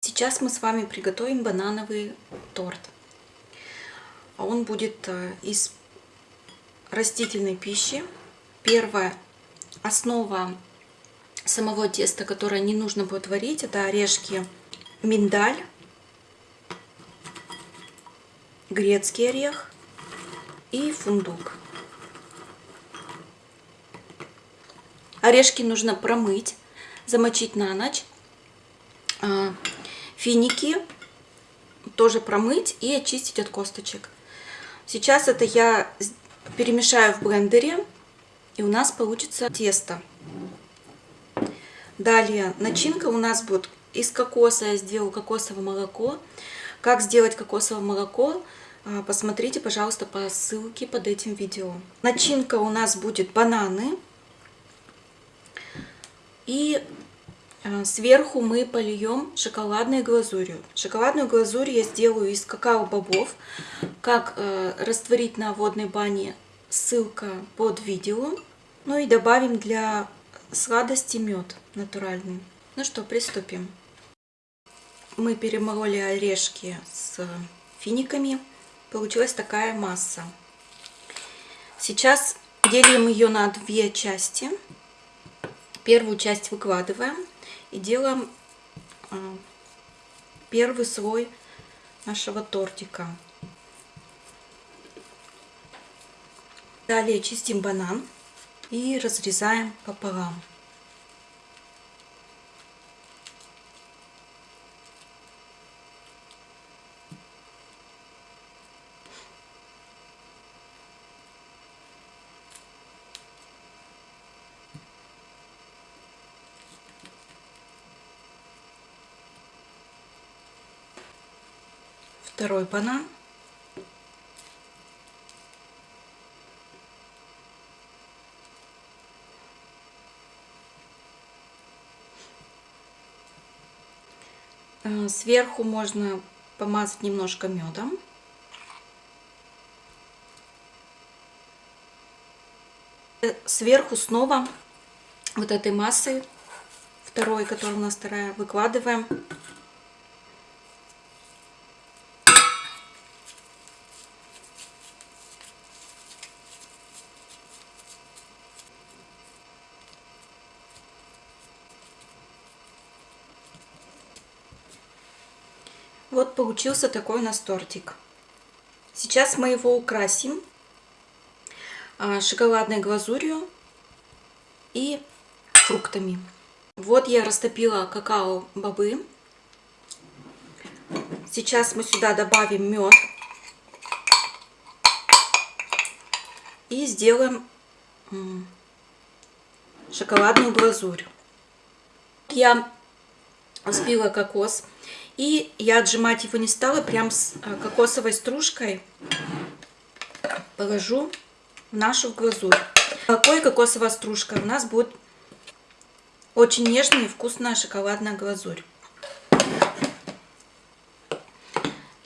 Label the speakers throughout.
Speaker 1: Сейчас мы с вами приготовим банановый торт. А он будет э, из растительной пищи. Первая основа самого теста, которое не нужно будет варить, это орешки миндаль, грецкий орех, и фундук. Орешки нужно промыть, замочить на ночь. А, финики тоже промыть и очистить от косточек. Сейчас это я перемешаю в блендере, и у нас получится тесто. Далее начинка у нас будет из кокоса. Я сделаю кокосовое молоко. Как сделать кокосовое молоко, посмотрите, пожалуйста, по ссылке под этим видео. Начинка у нас будет бананы. И а, сверху мы польем шоколадной глазурью. Шоколадную глазурь я сделаю из какао-бобов. Как э, растворить на водной бане, ссылка под видео. Ну и добавим для сладости мед натуральный. Ну что, приступим. Мы перемололи орешки с финиками. Получилась такая масса. Сейчас делим ее на две части. Первую часть выкладываем и делаем а, первый слой нашего тортика. Далее чистим банан и разрезаем пополам. Второй банан. Э, сверху можно помазать немножко медом. Э, сверху снова вот этой массой, второй, которая у нас вторая, выкладываем Вот получился такой у нас тортик. Сейчас мы его украсим а, шоколадной глазурью и фруктами. Вот я растопила какао-бобы. Сейчас мы сюда добавим мед. И сделаем шоколадную глазурь. Я взбила кокос. И я отжимать его не стала, прям с э, кокосовой стружкой положу в нашу глазурь. Какой кокосовая стружка? У нас будет очень нежная и вкусная шоколадная глазурь.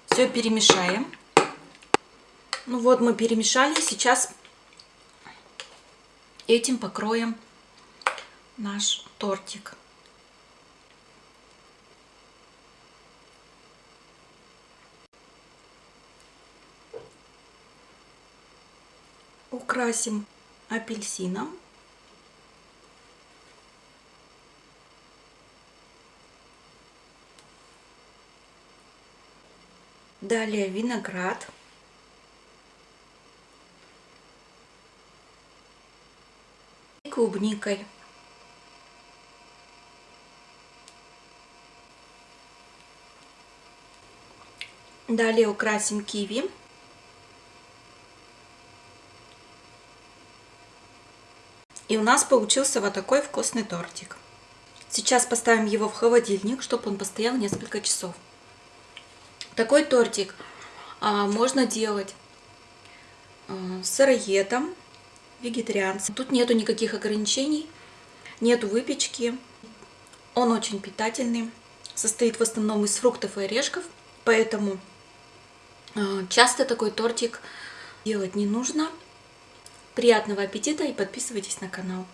Speaker 1: Все перемешаем. Ну вот мы перемешали. Сейчас этим покроем наш тортик. Украсим апельсином. Далее виноград. И клубникой. Далее украсим киви. И у нас получился вот такой вкусный тортик. Сейчас поставим его в холодильник, чтобы он постоял несколько часов. Такой тортик а, можно делать а, сыроедом, вегетарианцем. Тут нету никаких ограничений, нету выпечки. Он очень питательный, состоит в основном из фруктов и орешков, поэтому а, часто такой тортик делать не нужно. Приятного аппетита и подписывайтесь на канал.